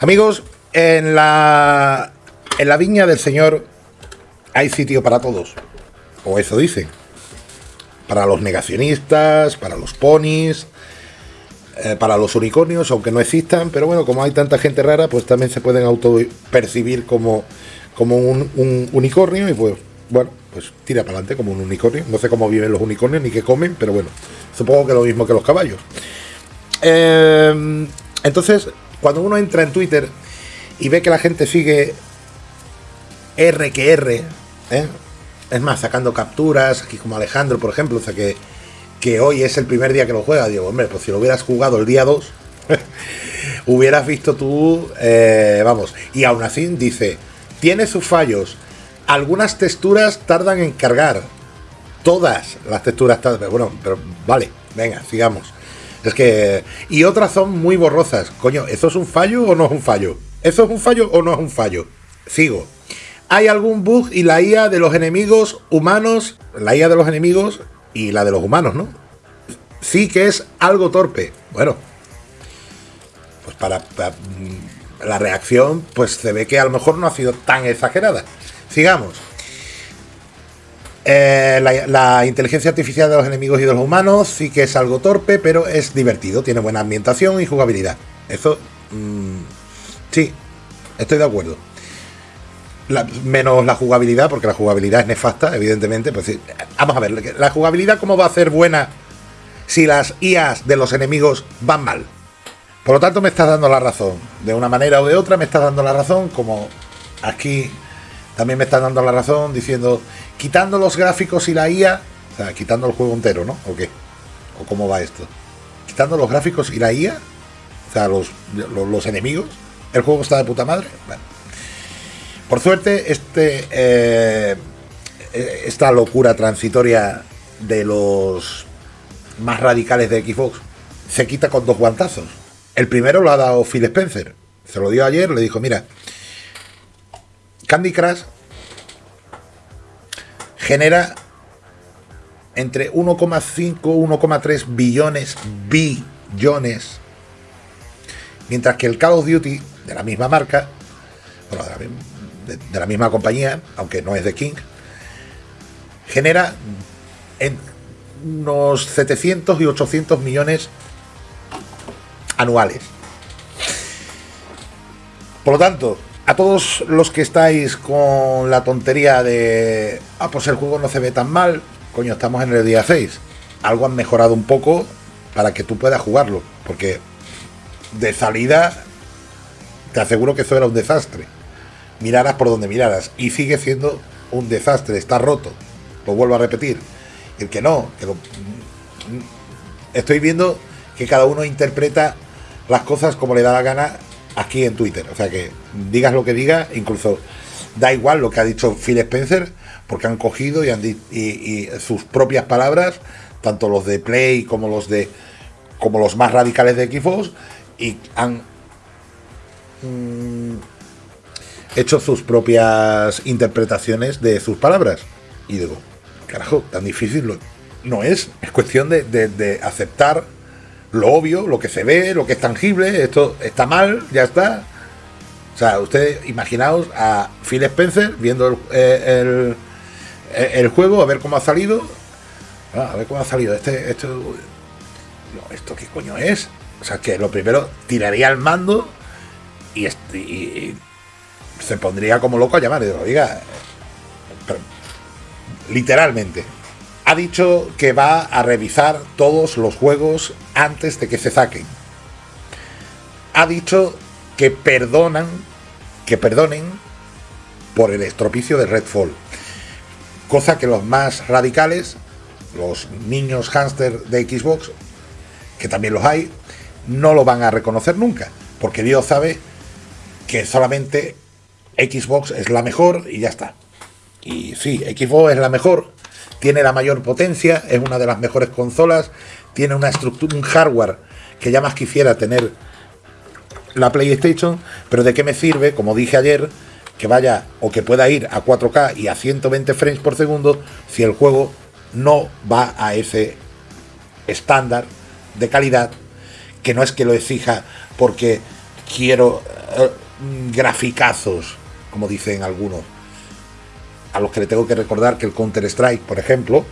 Amigos, en la, en la viña del Señor hay sitio para todos. O eso dicen. Para los negacionistas, para los ponis, eh, para los unicornios, aunque no existan. Pero bueno, como hay tanta gente rara, pues también se pueden auto percibir como, como un, unicornio. Y pues, bueno, pues tira para adelante como un unicornio. No sé cómo viven los unicornios ni qué comen, pero bueno, supongo que lo mismo que los caballos. Eh, entonces, cuando uno entra en Twitter y ve que la gente sigue R que R, ¿eh? es más, sacando capturas, aquí como Alejandro, por ejemplo, o sea que, que hoy es el primer día que lo juega, digo, hombre, pues si lo hubieras jugado el día 2, hubieras visto tú, eh, vamos, y aún así dice, tiene sus fallos, algunas texturas tardan en cargar, todas las texturas tardan, bueno, pero vale, venga, sigamos. Es que. Y otras son muy borrosas. Coño, ¿eso es un fallo o no es un fallo? ¿Eso es un fallo o no es un fallo? Sigo. Hay algún bug y la IA de los enemigos humanos. La IA de los enemigos y la de los humanos, ¿no? Sí que es algo torpe. Bueno. Pues para, para la reacción, pues se ve que a lo mejor no ha sido tan exagerada. Sigamos. Eh, la, inteligencia artificial de los enemigos y de los humanos sí que es algo torpe, pero es divertido, tiene buena ambientación y jugabilidad. Eso, mm, sí, estoy de acuerdo. menos la jugabilidad, porque la jugabilidad es nefasta, evidentemente. Pues vamos a ver, la jugabilidad, ¿cómo va a ser buena si las IAs de los enemigos van mal? Por lo tanto, me estás dando la razón. De una manera o de otra, me estás dando la razón, como aquí también me están dando la razón diciendo, quitando los gráficos y la IA, o sea, quitando el juego entero, ¿no? ¿O qué? ¿O cómo va esto? Quitando los gráficos y la IA, o sea, los, los, enemigos, el juego está de puta madre. Bueno. Por suerte, este, eh, esta locura transitoria de los más radicales de Xbox se quita con dos guantazos. El primero lo ha dado Phil Spencer. Se lo dio ayer, le dijo, mira, Candy Crush genera entre 1,5 1,3 billones billones mientras que el Call of Duty de la misma marca bueno, de, la, misma compañía aunque no es de King genera en unos 700 y 800 millones anuales. Por lo tanto a todos los que estáis con la tontería de, ah, pues el juego no se ve tan mal, coño, estamos en el día 6. Algo han mejorado un poco para que tú puedas jugarlo, porque de salida te aseguro que eso era un desastre. Miraras por donde miraras y sigue siendo un desastre, está roto. Lo vuelvo a repetir. El que no, que estoy viendo que cada uno interpreta las cosas como le da la gana aquí en Twitter. O sea que digas lo que digas, incluso da igual lo que ha dicho Phil Spencer, porque han cogido y, han y, sus propias palabras, tanto los de Play como los de como los más radicales de Xbox, y han mm, hecho sus propias interpretaciones de sus palabras. Y digo, carajo, tan difícil no es. Es cuestión de, de aceptar lo obvio, lo que se ve, lo que es tangible, esto está mal, ya está. O sea, ustedes imaginaos a Phil Spencer viendo el, eh, el, juego, a ver cómo ha salido. Ah, a ver cómo ha salido. Este, esto, ¿Esto qué coño es? O sea, que lo primero tiraría el mando y, y, se pondría como loco a llamar. Y digo, oiga, literalmente, ha dicho que va a revisar todos los juegos antes de que se saquen. Ha dicho que perdonan, que perdonen por el estropicio de Redfall. Cosa que los más radicales, los niños hámster de Xbox, que también los hay, no lo van a reconocer nunca. Porque Dios sabe que solamente Xbox es la mejor y ya está. Y sí, Xbox es la mejor, tiene la mayor potencia, es una de las mejores consolas, tiene una estructura, un hardware que ya más quisiera tener la PlayStation, pero ¿de qué me sirve, como dije ayer, que vaya o que pueda ir a 4K y a 120 frames por segundo si el juego no va a ese estándar de calidad, que no es que lo exija porque quiero eh, graficazos, como dicen algunos, a los que le tengo que recordar que el Counter-Strike, por ejemplo,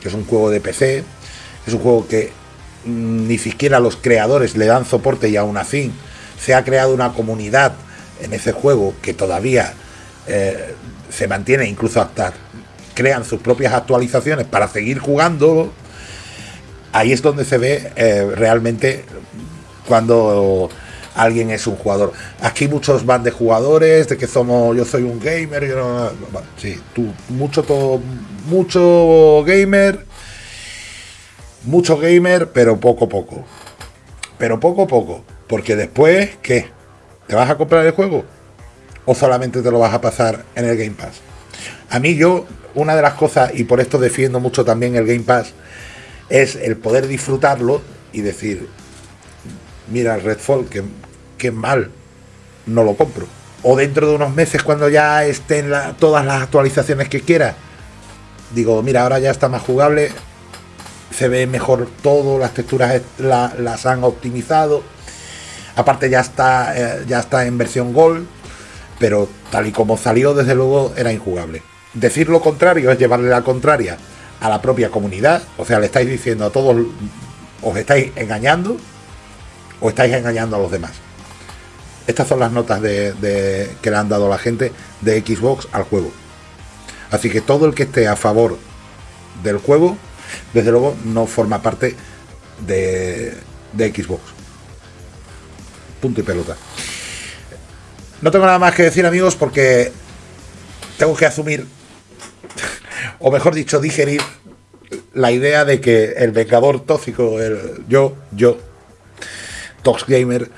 que es un juego de PC, es un juego que mm, ni siquiera los creadores le dan soporte y aún así se ha creado una comunidad en ese juego que todavía eh, se mantiene, incluso hasta crean sus propias actualizaciones para seguir jugando. Ahí es donde se ve eh, realmente cuando alguien es un jugador. Aquí muchos van de jugadores, de que somos, yo soy un gamer, yo no, sí, tú, mucho todo, mucho gamer, mucho gamer, pero poco poco. Pero poco poco, porque después, ¿qué? ¿Te vas a comprar el juego? ¿O solamente te lo vas a pasar en el Game Pass? A mí yo, una de las cosas, y por esto defiendo mucho también el Game Pass, es el poder disfrutarlo y decir, mira, Redfall, que, que mal, no lo compro. O dentro de unos meses, cuando ya estén todas las actualizaciones que quiera, digo, mira, ahora ya está más jugable, se ve mejor todo, las texturas las han optimizado. Aparte ya está, eh, ya está en versión Gold, pero tal y como salió, desde luego era injugable. Decir lo contrario es llevarle la contraria a la propia comunidad, o sea, le estáis diciendo a todos, os estáis engañando, o estáis engañando a los demás. Estas son las notas que le han dado la gente de Xbox al juego. Así que todo el que esté a favor del juego, desde luego no forma parte de, de Xbox. Punto y pelota. No tengo nada más que decir amigos porque tengo que asumir, o mejor dicho, digerir la idea de que el vengador tóxico, el yo, yo, Tox Gamer.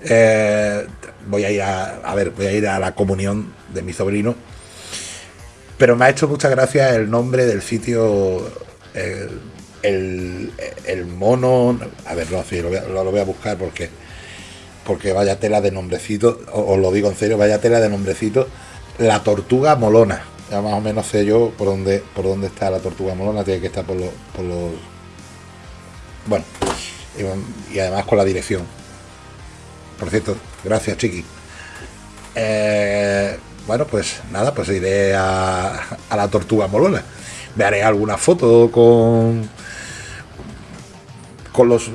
Eh, voy a ir a, ver, voy a ir a la comunión de mi sobrino. Pero me ha hecho mucha gracia el nombre del sitio, el, mono. A ver, no, sí, lo voy a, buscar porque, porque vaya tela de nombrecito, os lo digo en serio, vaya tela de nombrecito. La tortuga molona. Ya más o menos sé yo por dónde, por dónde está la tortuga molona, tiene que estar por los. Por los bueno, y además con la dirección. Por cierto, gracias, Chiqui. Eh, bueno, pues nada, pues iré a, a la Tortuga Molona. Me haré alguna foto con. con los.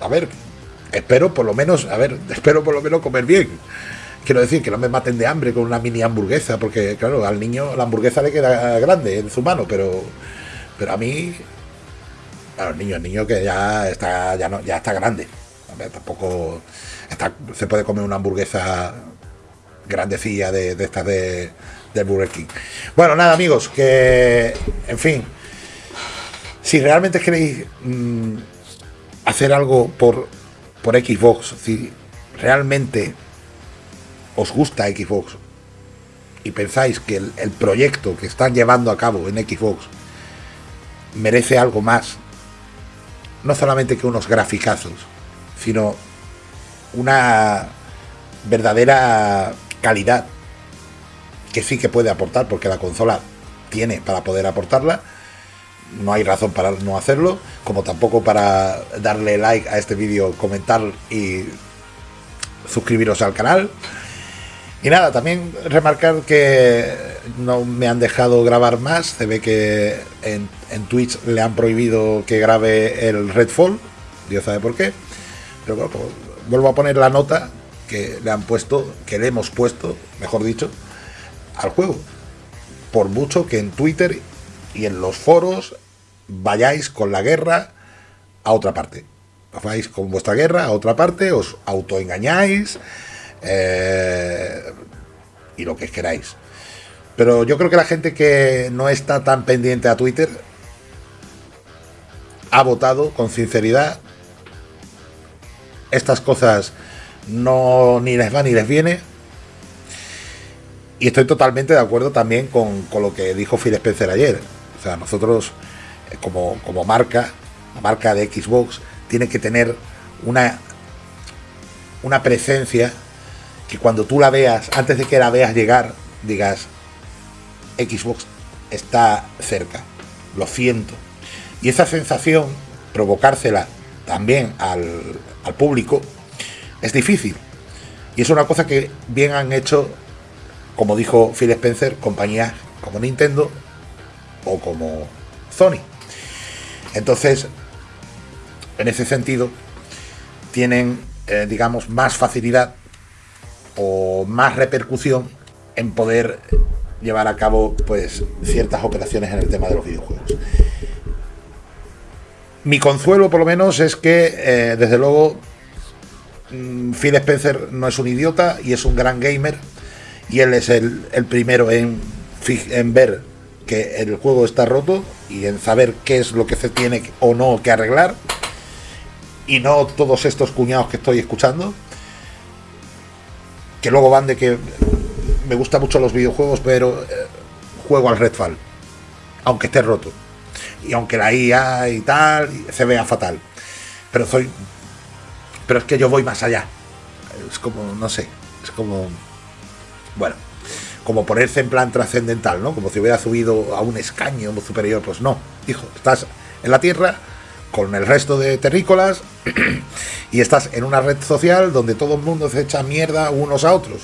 A ver, espero por lo menos, a ver, espero por lo menos comer bien. Quiero decir, que no me maten de hambre con una mini hamburguesa, porque claro, al niño la hamburguesa le queda grande en su mano, pero, pero a mí a los niños, el niño que ya está, ya no, ya está grande. Tampoco se puede comer una hamburguesa grandecilla de, de estas de, Burger King. Bueno, nada, amigos, que en fin, si realmente queréis mm, hacer algo por, por Xbox, si realmente os gusta Xbox y pensáis que el proyecto que están llevando a cabo en Xbox merece algo más no solamente que unos graficazos, sino una verdadera calidad que sí que puede aportar, porque la consola tiene para poder aportarla. No hay razón para no hacerlo, como tampoco para darle like a este vídeo, comentar y suscribiros al canal. Y nada, también remarcar que no me han dejado grabar más. Se ve que en, Twitch le han prohibido que grabe el Redfall. Dios sabe por qué. Pero bueno, pues, vuelvo a poner la nota que le han puesto, que le hemos puesto, mejor dicho, al juego. Por mucho que en Twitter y en los foros vayáis con la guerra a otra parte. Vais con vuestra guerra a otra parte, os autoengañáis eh, y lo que queráis. Pero yo creo que la gente que no está tan pendiente a Twitter ha votado con sinceridad. Estas cosas no ni les va ni les viene. Y estoy totalmente de acuerdo también con, lo que dijo Phil Spencer ayer. O sea, nosotros eh, como, como marca, la marca de Xbox, tiene que tener una, una presencia que cuando tú la veas, antes de que la veas llegar, digas, Xbox está cerca, lo siento. Y esa sensación, provocársela también al, público, es difícil. Y es una cosa que bien han hecho, como dijo Phil Spencer, compañías como Nintendo o como Sony. Entonces, en ese sentido, tienen, eh, digamos, más facilidad o más repercusión en poder llevar a cabo pues ciertas operaciones en el tema de los videojuegos. Mi consuelo, por lo menos, es que, eh, desde luego, mm, Phil Spencer no es un idiota y es un gran gamer. Y él es el, primero en, ver que el juego está roto y en saber qué es lo que se tiene o no que arreglar. Y no todos estos cuñados que estoy escuchando. Que luego van de que me gustan mucho los videojuegos, pero eh, juego al Redfall. Aunque esté roto y aunque la IA y tal se vea fatal. Pero soy. Pero es que yo voy más allá. Es como, no sé, es como. Bueno, como ponerse en plan trascendental, ¿no? Como si hubiera subido a un escaño superior. Pues no, hijo, estás en la Tierra con el resto de terrícolas y estás en una red social donde todo el mundo se echa mierda unos a otros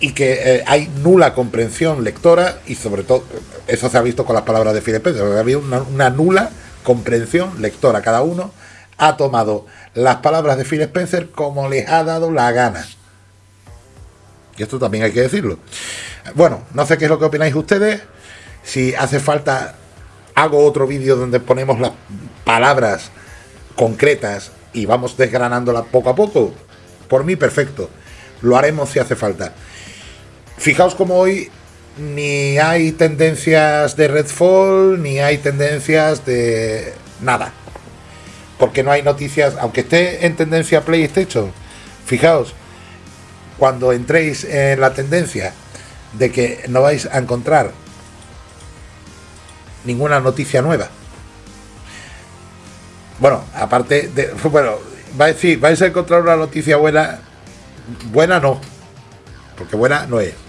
y que eh, hay nula comprensión lectora y sobre todo, eso se ha visto con las palabras de Philip ha habido una, nula comprensión lectora. Cada uno ha tomado las palabras de Phil Spencer como les ha dado la gana. Y esto también hay que decirlo. Bueno, no sé qué es lo que opináis ustedes. Si hace falta, hago otro vídeo donde ponemos las palabras concretas y vamos desgranándolas poco a poco. Por mí, perfecto. Lo haremos si hace falta. Fijaos como hoy ni hay tendencias de Redfall, ni hay tendencias de nada. Porque no hay noticias, aunque esté en tendencia PlayStation. Fijaos, cuando entréis en la tendencia de que no vais a encontrar ninguna noticia nueva. Bueno, aparte de. Bueno, vais, sí, vais a encontrar una noticia buena. Buena no. Porque buena no es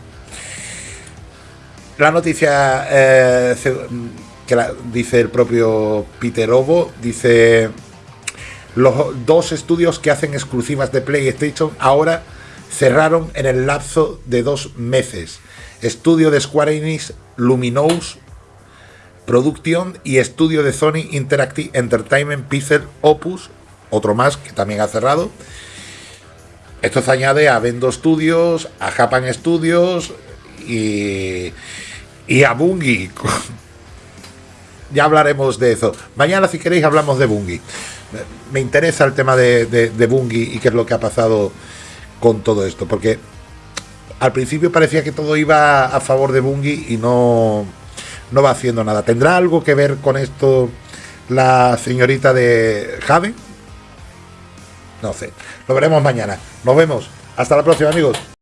la noticia eh, que dice el propio Peter Ovo, dice los dos estudios que hacen exclusivas de PlayStation ahora cerraron en el lapso de dos meses. Estudio de Square Enix Luminous Production y estudio de Sony Interactive Entertainment Pixel Opus, otro más que también ha cerrado. Esto se añade a Vendo Studios, a Japan Studios y y a Bungie. ya hablaremos de eso. Mañana, si queréis, hablamos de Bungie. Me interesa el tema de, de, Bungie y qué es lo que ha pasado con todo esto, porque al principio parecía que todo iba a favor de Bungie y no, no va haciendo nada. ¿Tendrá algo que ver con esto la señorita de Jade? No sé. Lo veremos mañana. Nos vemos. Hasta la próxima, amigos.